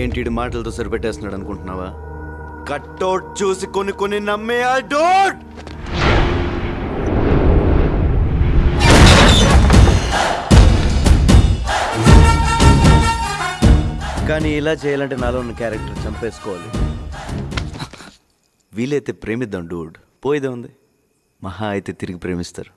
ఏంటి మాటలతో సరిపెట్టేస్తున్నాడు అనుకుంటున్నావా? కట్టౌట్ చూసి కొన్ని కొన్ని నమ్మే ఆ డోట్! కానీ ఇలా చేయాలంటే నాలో ఉన్న క్యారెక్టర్ చంపేసుకోవాలి. వీలైతే ప్రేమిద్దాం డూడ్. పోయేదే ఉంది. మహా అయితే తిరిగి ప్రేమిస్తారు.